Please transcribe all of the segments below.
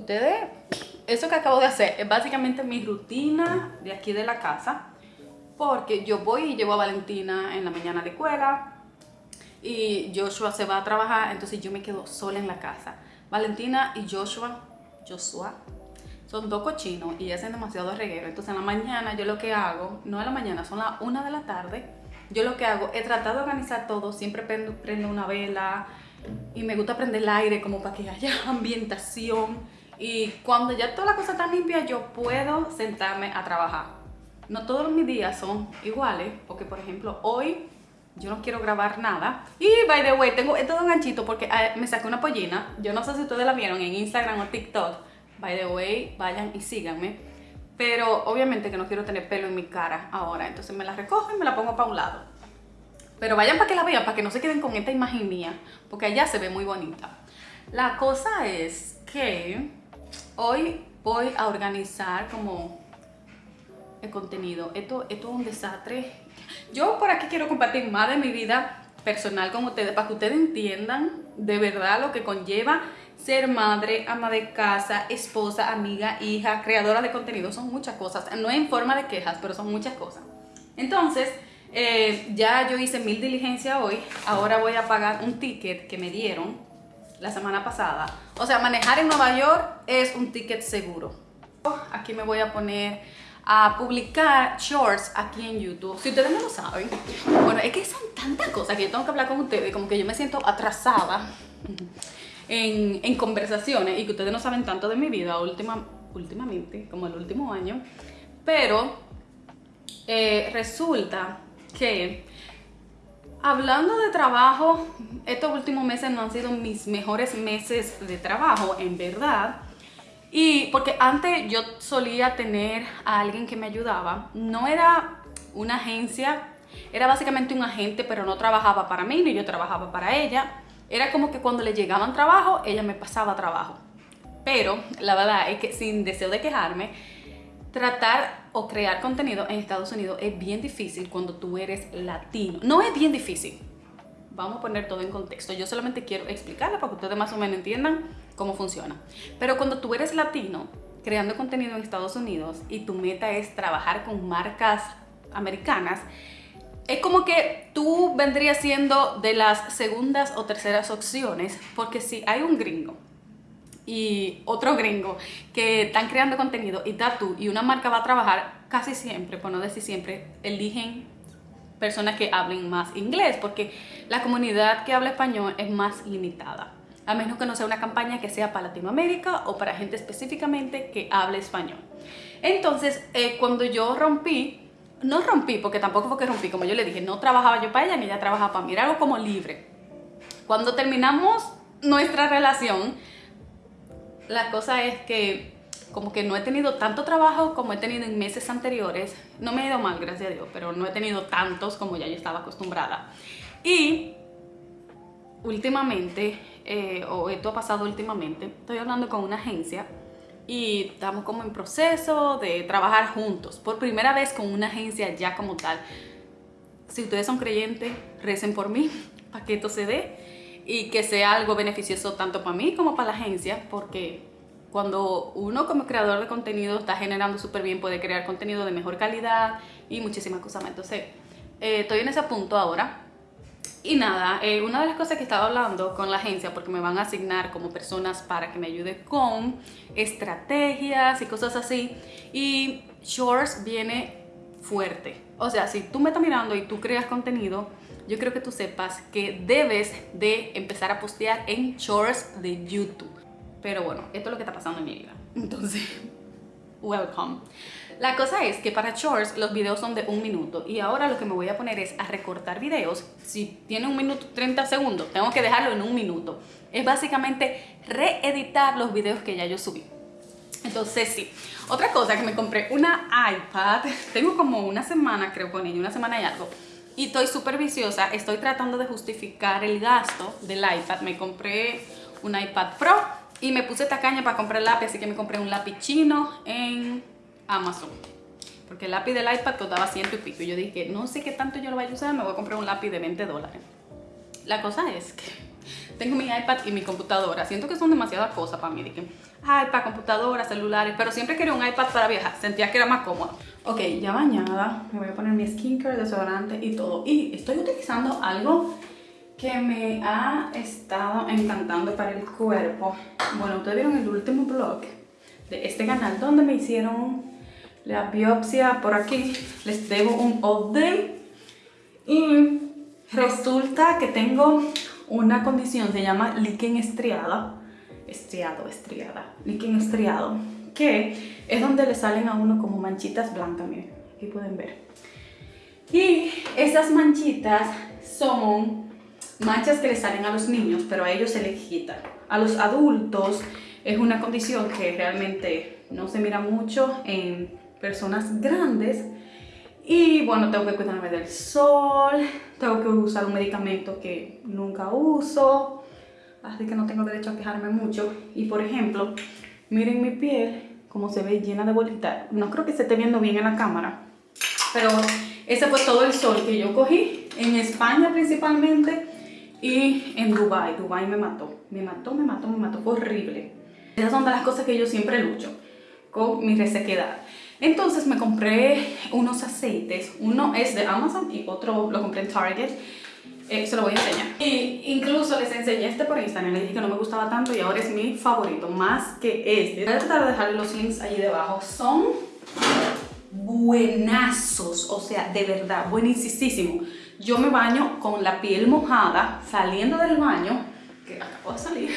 ustedes, eso que acabo de hacer es básicamente mi rutina de aquí de la casa. Porque yo voy y llevo a Valentina en la mañana a la escuela y Joshua se va a trabajar, entonces yo me quedo sola en la casa. Valentina y Joshua, Joshua, son dos cochinos y hacen demasiado reguero. Entonces en la mañana yo lo que hago, no en la mañana, son las una de la tarde, yo lo que hago es tratar de organizar todo, siempre prendo, prendo una vela y me gusta prender el aire como para que haya ambientación y cuando ya toda la cosa está limpia yo puedo sentarme a trabajar. No todos mis días son iguales, porque por ejemplo hoy yo no quiero grabar nada. Y by the way, tengo todo un ganchito porque eh, me saqué una pollina. Yo no sé si ustedes la vieron en Instagram o TikTok. By the way, vayan y síganme. Pero obviamente que no quiero tener pelo en mi cara ahora. Entonces me la recojo y me la pongo para un lado. Pero vayan para que la vean, para que no se queden con esta imagen mía. Porque allá se ve muy bonita. La cosa es que hoy voy a organizar como el contenido. Esto, esto es un desastre. Yo por aquí quiero compartir más de mi vida personal con ustedes para que ustedes entiendan de verdad lo que conlleva ser madre, ama de casa, esposa, amiga, hija, creadora de contenido. Son muchas cosas. No en forma de quejas, pero son muchas cosas. Entonces, eh, ya yo hice mil diligencias hoy. Ahora voy a pagar un ticket que me dieron la semana pasada. O sea, manejar en Nueva York es un ticket seguro. Aquí me voy a poner a publicar shorts aquí en YouTube. Si ustedes no lo saben, bueno, es que son tantas cosas que yo tengo que hablar con ustedes, como que yo me siento atrasada en, en conversaciones y que ustedes no saben tanto de mi vida última, últimamente, como el último año. Pero eh, resulta que hablando de trabajo, estos últimos meses no han sido mis mejores meses de trabajo, en verdad. Y porque antes yo solía tener a alguien que me ayudaba, no era una agencia, era básicamente un agente, pero no trabajaba para mí ni yo trabajaba para ella. Era como que cuando le llegaban trabajo, ella me pasaba trabajo. Pero la verdad es que sin deseo de quejarme, tratar o crear contenido en Estados Unidos es bien difícil cuando tú eres latino. No es bien difícil. Vamos a poner todo en contexto. Yo solamente quiero explicarle para que ustedes más o menos entiendan cómo funciona. Pero cuando tú eres latino, creando contenido en Estados Unidos y tu meta es trabajar con marcas americanas, es como que tú vendrías siendo de las segundas o terceras opciones, porque si hay un gringo y otro gringo que están creando contenido y tú y una marca va a trabajar, casi siempre, por no decir siempre, eligen personas que hablen más inglés, porque la comunidad que habla español es más limitada a menos que no sea una campaña que sea para Latinoamérica o para gente específicamente que hable español. Entonces, eh, cuando yo rompí, no rompí, porque tampoco fue que rompí, como yo le dije, no trabajaba yo para ella ni ella trabajaba para mí, era algo como libre. Cuando terminamos nuestra relación, la cosa es que como que no he tenido tanto trabajo como he tenido en meses anteriores. No me he ido mal, gracias a Dios, pero no he tenido tantos como ya yo estaba acostumbrada. Y últimamente eh, o esto ha pasado últimamente, estoy hablando con una agencia y estamos como en proceso de trabajar juntos, por primera vez con una agencia ya como tal. Si ustedes son creyentes, recen por mí para que esto se dé y que sea algo beneficioso tanto para mí como para la agencia, porque cuando uno como creador de contenido está generando súper bien, puede crear contenido de mejor calidad y muchísimas cosas más. Entonces, eh, estoy en ese punto ahora y nada, eh, una de las cosas que estaba hablando con la agencia, porque me van a asignar como personas para que me ayude con estrategias y cosas así, y Shorts viene fuerte. O sea, si tú me estás mirando y tú creas contenido, yo creo que tú sepas que debes de empezar a postear en Shorts de YouTube. Pero bueno, esto es lo que está pasando en mi vida. Entonces, welcome. La cosa es que para shorts los videos son de un minuto y ahora lo que me voy a poner es a recortar videos. Si tiene un minuto 30 segundos, tengo que dejarlo en un minuto. Es básicamente reeditar los videos que ya yo subí. Entonces sí, otra cosa que me compré una iPad, tengo como una semana creo con ella, una semana y algo. Y estoy súper viciosa, estoy tratando de justificar el gasto del iPad. Me compré un iPad Pro y me puse tacaña para comprar lápiz, así que me compré un lápiz chino en Amazon. Porque el lápiz del iPad costaba ciento y pico. Y yo dije, no sé qué tanto yo lo voy a usar, me voy a comprar un lápiz de 20 dólares. La cosa es que tengo mi iPad y mi computadora. Siento que son demasiadas cosas para mí. IPad, computadora, celulares, pero siempre quería un iPad para viajar. Sentía que era más cómodo. Ok, ya bañada, me voy a poner mi skincare, desodorante y todo. Y estoy utilizando algo que me ha estado encantando para el cuerpo. Bueno, ustedes vieron el último vlog de este canal donde me hicieron la biopsia por aquí. Les debo un update. Y resulta que tengo una condición, se llama líquen estriada. Estriado, estriada. Líquen estriado. Que es donde le salen a uno como manchitas blancas, miren. Aquí pueden ver. Y esas manchitas son manchas que le salen a los niños, pero a ellos se les quita. A los adultos es una condición que realmente no se mira mucho en personas grandes. Y bueno, tengo que cuidarme del sol, tengo que usar un medicamento que nunca uso, así que no tengo derecho a quejarme mucho. Y por ejemplo, miren mi piel, como se ve llena de bolitas. No creo que se esté viendo bien en la cámara, pero ese fue todo el sol que yo cogí en España principalmente y en Dubai, Dubai me mató, me mató, me mató, me mató, fue horrible. Esas son de las cosas que yo siempre lucho con mi resequedad. Entonces me compré unos aceites, uno es de Amazon y otro lo compré en Target. Eh, se lo voy a enseñar. Y incluso les enseñé este por Instagram, les dije que no me gustaba tanto y ahora es mi favorito, más que este. Voy a tratar de dejarle los links allí debajo. Son buenazos, o sea, de verdad, buenísimo yo me baño con la piel mojada, saliendo del baño, que acabo de salir,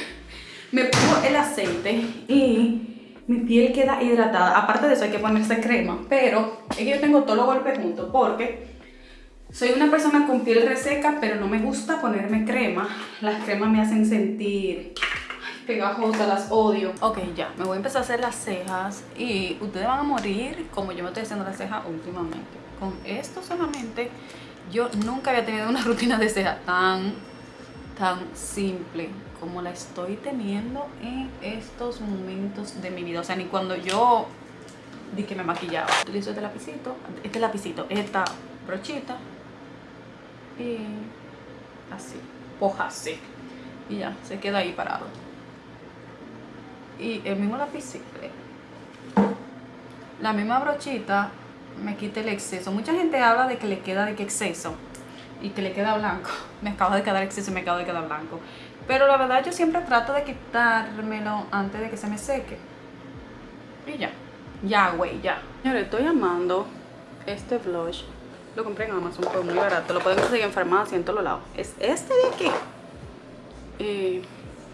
me pongo el aceite y mi piel queda hidratada. Aparte de eso hay que ponerse crema, pero es que yo tengo todos los golpes juntos porque soy una persona con piel reseca, pero no me gusta ponerme crema. Las cremas me hacen sentir pegajosas, las odio. Ok, ya, me voy a empezar a hacer las cejas y ustedes van a morir como yo me estoy haciendo las cejas últimamente. Con esto solamente yo nunca había tenido una rutina de ceja tan, tan simple como la estoy teniendo en estos momentos de mi vida. O sea, ni cuando yo di que me maquillaba. Utilizo este lapicito, este lapicito, esta brochita y así, poja así. Y ya, se queda ahí parado. Y el mismo lapicito, la misma brochita me quite el exceso. Mucha gente habla de que le queda de que exceso y que le queda blanco. Me acaba de quedar exceso y me acaba de quedar blanco. Pero la verdad yo siempre trato de quitármelo antes de que se me seque. Y ya. Ya, güey, ya. Señores, estoy amando este blush. Lo compré en Amazon, fue muy barato. Lo pueden conseguir en farmacia, en todos lados. Es este de aquí.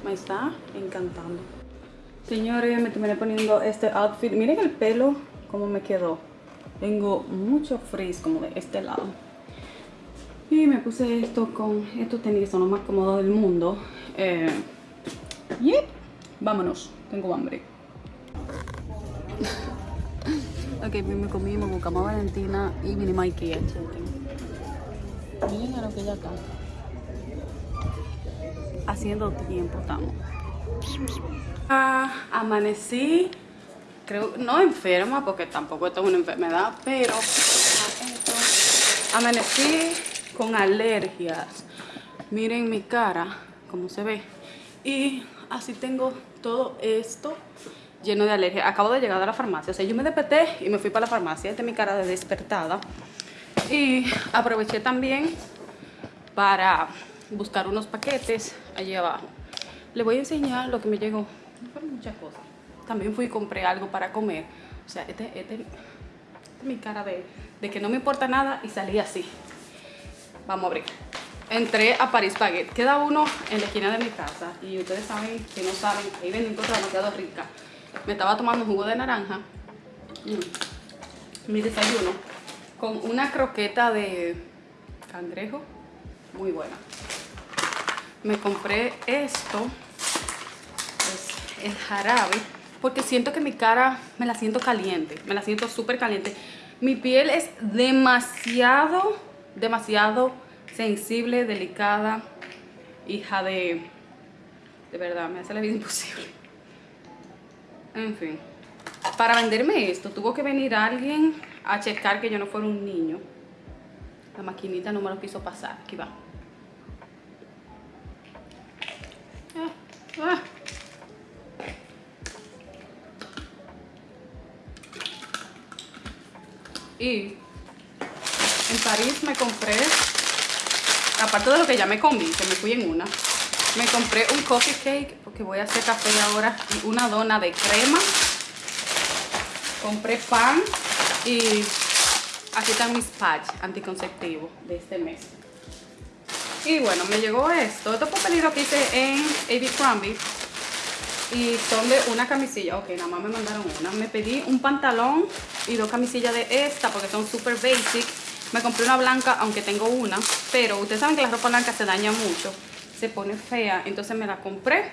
Me está encantando. Señores, me terminé poniendo este outfit. Miren el pelo, cómo me quedó. Tengo mucho frizz como de este lado. Y me puse esto con estos tenis, son los más cómodos del mundo. Eh, y vámonos, tengo hambre. ok, me comí, me buscamos a Valentina y mini Mikey. Miren a lo que ya está. Haciendo tiempo estamos. Ah, amanecí creo, no enferma, porque tampoco esto es una enfermedad, pero amanecí con alergias. Miren mi cara, como se ve. Y así tengo todo esto lleno de alergias. Acabo de llegar a la farmacia, o sea, yo me desperté y me fui para la farmacia. Esta es mi cara de despertada. Y aproveché también para buscar unos paquetes allí abajo. Les voy a enseñar lo que me llegó. fueron muchas cosas también fui y compré algo para comer. O sea, esta este, es mi cara de, de, que no me importa nada y salí así. Vamos a abrir. Entré a Paris Baguette. Queda uno en la esquina de mi casa. Y ustedes saben, si no saben, ahí venden cosas demasiado ricas. Me estaba tomando jugo de naranja. Mm. Mi desayuno. Con una croqueta de cangrejo. Muy buena. Me compré esto. Es el jarabe porque siento que mi cara me la siento caliente, me la siento súper caliente. Mi piel es demasiado, demasiado sensible, delicada, hija de... De verdad, me hace la vida imposible. En fin. Para venderme esto, tuvo que venir alguien a checar que yo no fuera un niño. La maquinita no me lo quiso pasar. Aquí va. Ah, ah. Y en París me compré, aparte de lo que ya me comí, que me fui en una, me compré un coffee cake porque voy a hacer café ahora y una dona de crema. Compré pan y aquí están mis patch anticonceptivos de este mes. Y bueno, me llegó esto. Esto fue pedido que hice en AB Crombie. Y son de una camisilla. Ok, nada más me mandaron una. Me pedí un pantalón y dos camisillas de esta porque son super basic. Me compré una blanca, aunque tengo una. Pero ustedes saben que la ropa blanca se daña mucho. Se pone fea. Entonces me la compré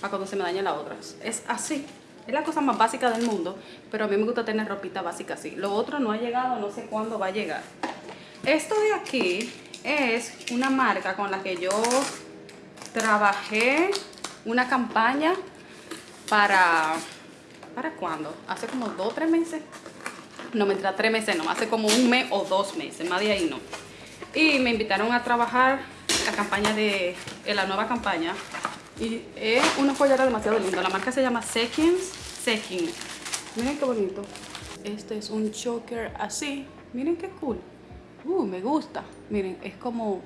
para cuando se me dañe la otra. Es así. Es la cosa más básica del mundo. Pero a mí me gusta tener ropita básica así. Lo otro no ha llegado, no sé cuándo va a llegar. Esto de aquí es una marca con la que yo trabajé una campaña para... ¿Para cuándo? Hace como dos o tres meses. No, me entra tres meses, no, hace como un mes o dos meses, más de ahí no. Y me invitaron a trabajar la campaña de, la nueva campaña. Y es una joyera demasiado linda. La marca se llama Sekins. Sekins. Miren qué bonito. Este es un choker así. Miren qué cool. Uh, me gusta. Miren, es como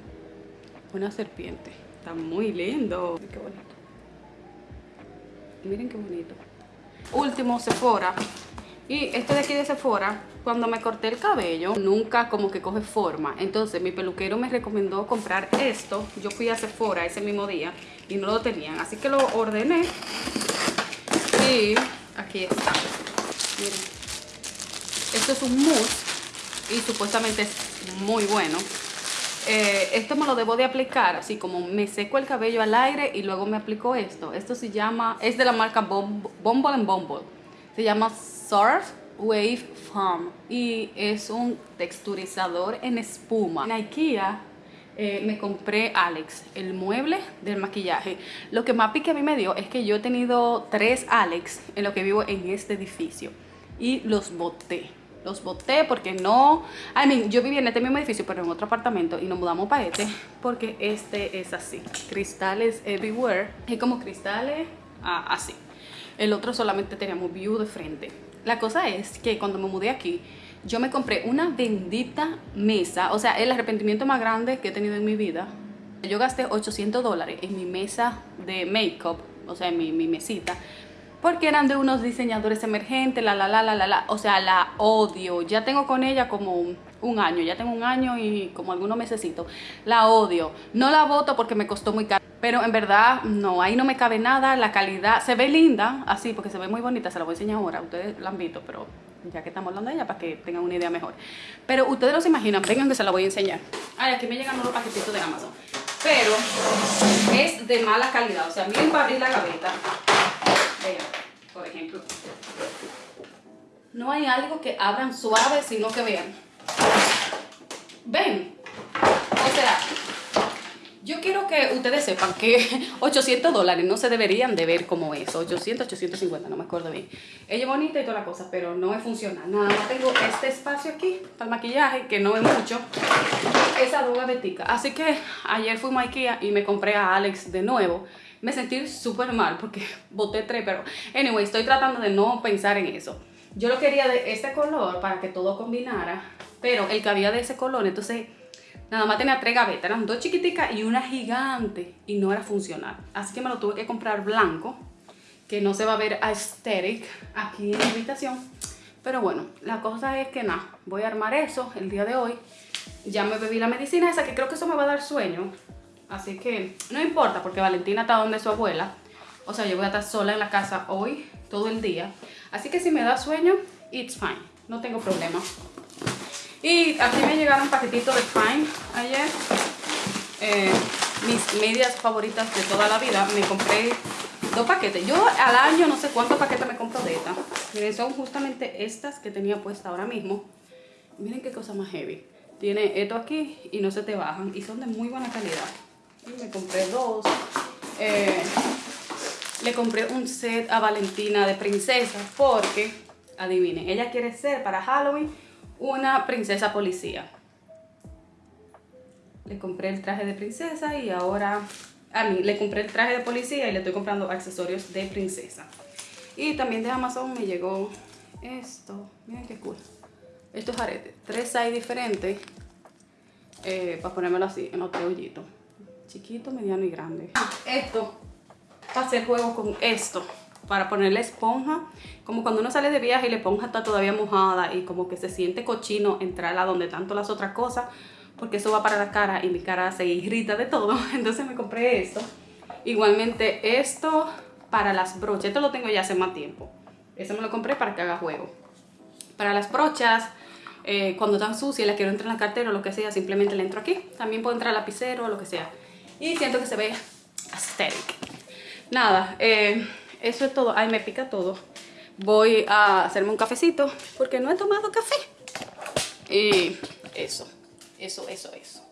una serpiente. Está muy lindo. Miren qué bonito. Miren qué bonito. Último, Sephora. Y este de aquí de Sephora, cuando me corté el cabello, nunca como que coge forma. Entonces mi peluquero me recomendó comprar esto. Yo fui a Sephora ese mismo día y no lo tenían. Así que lo ordené. Y aquí está. Miren. Esto es un mousse y supuestamente es muy bueno. Eh, esto me lo debo de aplicar, así como me seco el cabello al aire y luego me aplico esto. Esto se llama, es de la marca Bumble and Bumble. Se llama Surf Wave Foam y es un texturizador en espuma. En Ikea eh, me compré Alex, el mueble del maquillaje. Lo que más pique a mí me dio es que yo he tenido tres Alex en lo que vivo en este edificio y los boté los boté porque no... I mean, yo vivía en este mismo edificio, pero en otro apartamento y nos mudamos para este porque este es así. Cristales everywhere. Y como cristales ah, así. El otro solamente teníamos view de frente. La cosa es que cuando me mudé aquí, yo me compré una bendita mesa. O sea, el arrepentimiento más grande que he tenido en mi vida. Yo gasté 800 dólares en mi mesa de make-up, o sea, en mi, mi mesita porque eran de unos diseñadores emergentes, la la la la la la, o sea, la odio. Ya tengo con ella como un, año, ya tengo un año y como algunos mesecitos. La odio. No la voto porque me costó muy caro. Pero en verdad, no, ahí no me cabe nada. La calidad se ve linda, así, porque se ve muy bonita. Se la voy a enseñar ahora. Ustedes la han visto, pero ya que estamos hablando de ella, para que tengan una idea mejor. Pero ustedes no se imaginan, vengan que se la voy a enseñar. Ay, aquí me llegan unos paquetitos de Amazon. Pero es de mala calidad. O sea, miren para abrir la gaveta por ejemplo. No hay algo que abran suave, sino que vean. ¿Ven? O sea, yo quiero que ustedes sepan que 800 dólares no se deberían de ver como eso. 800, 850, no me acuerdo bien. Ella es bonita y toda la cosa, pero no es funcional. Nada más tengo este espacio aquí para el maquillaje, que no es mucho. Esa duda betica. Así que ayer fui a Ikea y me compré a Alex de nuevo me sentí súper mal porque boté tres, pero anyway, estoy tratando de no pensar en eso. Yo lo quería de este color para que todo combinara, pero el que había de ese color, entonces nada más tenía tres gavetas, eran dos chiquiticas y una gigante y no era funcional. Así que me lo tuve que comprar blanco, que no se va a ver aesthetic aquí en la habitación. Pero bueno, la cosa es que nada, voy a armar eso el día de hoy. Ya me bebí la medicina esa, que creo que eso me va a dar sueño. Así que no importa porque Valentina está donde su abuela. O sea, yo voy a estar sola en la casa hoy, todo el día. Así que si me da sueño, it's fine. No tengo problema. Y aquí me llegaron paquetitos de Fine ayer. Eh, mis medias favoritas de toda la vida. Me compré dos paquetes. Yo al año no sé cuántos paquetes me compro de estas. Miren, son justamente estas que tenía puesta ahora mismo. Miren qué cosa más heavy. Tiene esto aquí y no se te bajan. Y son de muy buena calidad me compré dos. Eh, le compré un set a Valentina de princesa porque, adivinen, ella quiere ser para Halloween una princesa policía. Le compré el traje de princesa y ahora a mí le compré el traje de policía y le estoy comprando accesorios de princesa. Y también de Amazon me llegó esto. Miren qué cool. estos aretes. Tres hay diferentes eh, para ponérmelo así en los tres. Chiquito, mediano y grande. Esto, para hacer juego con esto para ponerle esponja. Como cuando uno sale de viaje y la esponja está todavía mojada y como que se siente cochino entrarla donde tanto las otras cosas, porque eso va para la cara y mi cara se irrita de todo. Entonces me compré esto. Igualmente esto para las brochas. Esto lo tengo ya hace más tiempo. Eso me lo compré para que haga juego. Para las brochas, eh, cuando están sucias las quiero entrar en la cartera o lo que sea, simplemente le entro aquí. También puedo entrar al lapicero o lo que sea. Y siento que se ve aesthetic. Nada, eh, eso es todo. Ay, me pica todo. Voy a hacerme un cafecito porque no he tomado café. Y eso, eso, eso, eso.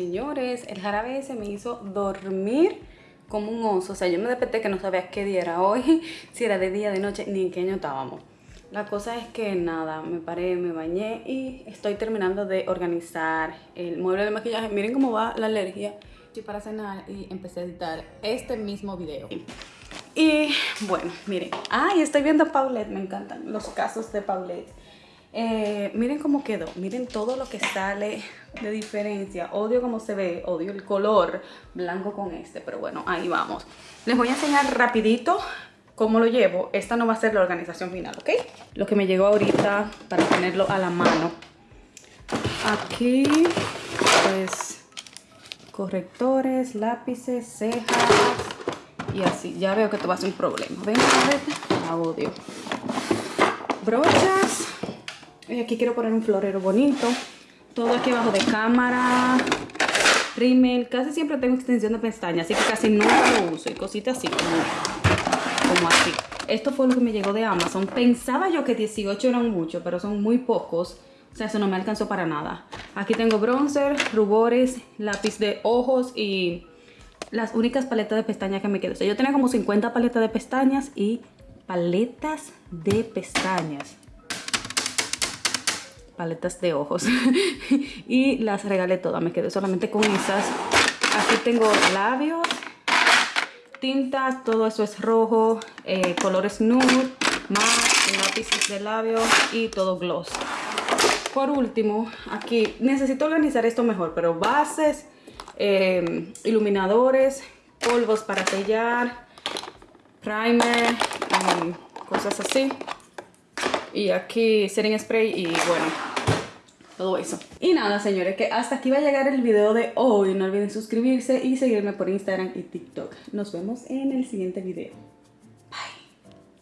Señores, el jarabe se me hizo dormir como un oso. O sea, yo me desperté que no sabía qué día era hoy, si era de día, de noche, ni en qué año estábamos. La cosa es que nada, me paré, me bañé y estoy terminando de organizar el mueble de maquillaje. Miren cómo va la alergia. Estoy para cenar y empecé a editar este mismo video. Y bueno, miren. Ay, estoy viendo Paulette, me encantan los casos de Paulette. Eh, miren cómo quedó, miren todo lo que sale de diferencia. Odio cómo se ve, odio el color blanco con este, pero bueno, ahí vamos. Les voy a enseñar rapidito cómo lo llevo. Esta no va a ser la organización final, ¿ok? Lo que me llegó ahorita para tenerlo a la mano. Aquí, pues, correctores, lápices, cejas y así. Ya veo que esto va a ser un problema. Ven, a ver, la odio. Brochas aquí quiero poner un florero bonito. Todo aquí abajo de cámara. Rímel. Casi siempre tengo extensión de pestañas, así que casi nunca lo uso. Y cositas así como, así. Esto fue lo que me llegó de Amazon. Pensaba yo que 18 eran mucho, pero son muy pocos. O sea, eso no me alcanzó para nada. Aquí tengo bronzer, rubores, lápiz de ojos y las únicas paletas de pestañas que me quedan. O sea, yo tenía como 50 paletas de pestañas y paletas de pestañas paletas de ojos y las regalé todas, me quedé solamente con esas. Aquí tengo labios, tintas, todo eso es rojo, eh, colores nude, más lápices de labios y todo gloss. Por último, aquí necesito organizar esto mejor, pero bases, eh, iluminadores, polvos para sellar, primer, cosas así. Y aquí setting spray y bueno, todo eso. Y nada, señores, que hasta aquí va a llegar el video de hoy. No olviden suscribirse y seguirme por Instagram y TikTok. Nos vemos en el siguiente video.